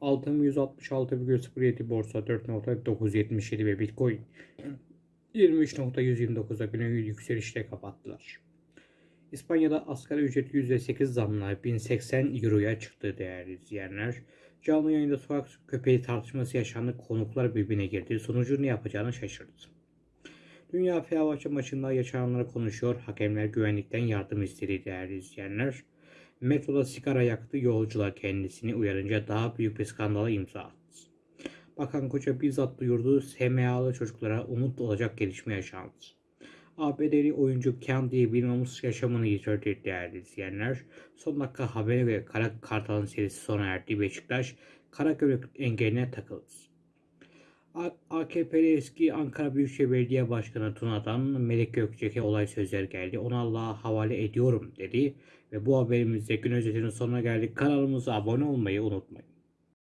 altın 166,07 borsa 4.977 ve bitcoin 23.129'a güne yükselişle kapattılar. İspanya'da asgari ücret %8 zamla 1080 euroya çıktı değerli izleyenler. Canlı yayında sokak köpeği tartışması yaşandı. Konuklar birbirine girdi. Sonucu ne yapacağını şaşırdı. Dünya Fenerbahçe maçında yaşananları konuşuyor. Hakemler güvenlikten yardım istedi değerli izleyenler. Metroda sigara yaktı. Yolcular kendisini uyarınca daha büyük bir skandala imza attı. Bakan Koca bizzat duyurdu. SMA'lı çocuklara umut olacak gelişme yaşandı. ABD'li oyuncu diye bilmemiz yaşamını yitirdi değerli izleyenler. Son dakika haberi ve Kara Kartal'ın serisi sona erdi. Beşiktaş Karagümrük engeline takıldı. AKP'li eski Ankara Büyükşehir Belediye Başkanı Tuna'dan Melek Gökçek'e olay sözler geldi. Onu Allah'a havale ediyorum dedi. Ve bu haberimizde gün özetinin sonuna geldik. Kanalımıza abone olmayı unutmayın.